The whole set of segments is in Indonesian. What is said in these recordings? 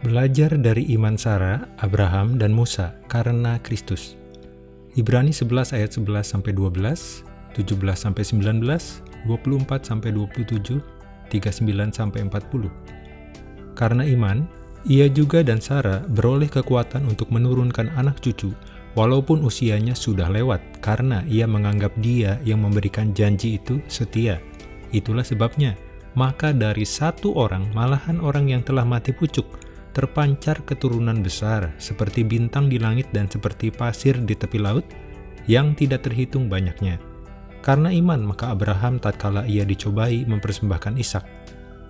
Belajar dari iman Sarah, Abraham, dan Musa karena Kristus. Ibrani 11 ayat 11 sampai 12, 17 sampai 19, 24 sampai 27, 39 sampai 40. Karena iman, ia juga dan Sarah beroleh kekuatan untuk menurunkan anak cucu walaupun usianya sudah lewat karena ia menganggap dia yang memberikan janji itu setia. Itulah sebabnya, maka dari satu orang malahan orang yang telah mati pucuk, terpancar keturunan besar seperti bintang di langit dan seperti pasir di tepi laut yang tidak terhitung banyaknya. Karena iman, maka Abraham tatkala ia dicobai mempersembahkan Ishak.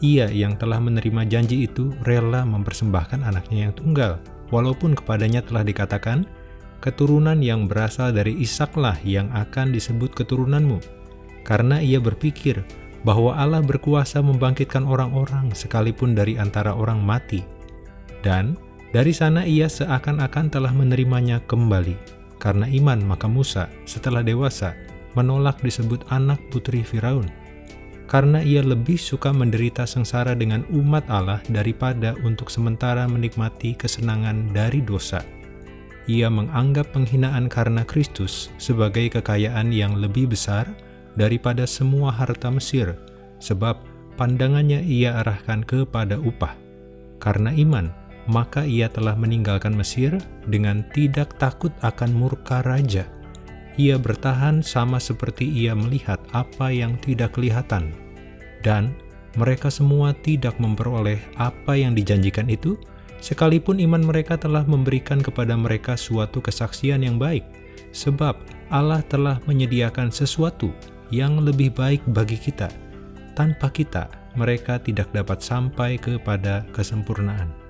Ia yang telah menerima janji itu rela mempersembahkan anaknya yang tunggal, walaupun kepadanya telah dikatakan, keturunan yang berasal dari Ishaklah yang akan disebut keturunanmu. Karena ia berpikir bahwa Allah berkuasa membangkitkan orang-orang sekalipun dari antara orang mati. Dan dari sana ia seakan-akan telah menerimanya kembali. Karena iman maka Musa setelah dewasa menolak disebut anak putri Firaun. Karena ia lebih suka menderita sengsara dengan umat Allah daripada untuk sementara menikmati kesenangan dari dosa ia menganggap penghinaan karena Kristus sebagai kekayaan yang lebih besar daripada semua harta Mesir, sebab pandangannya ia arahkan kepada upah. Karena iman, maka ia telah meninggalkan Mesir dengan tidak takut akan murka raja. Ia bertahan sama seperti ia melihat apa yang tidak kelihatan. Dan mereka semua tidak memperoleh apa yang dijanjikan itu, sekalipun iman mereka telah memberikan kepada mereka suatu kesaksian yang baik, sebab Allah telah menyediakan sesuatu yang lebih baik bagi kita. Tanpa kita, mereka tidak dapat sampai kepada kesempurnaan.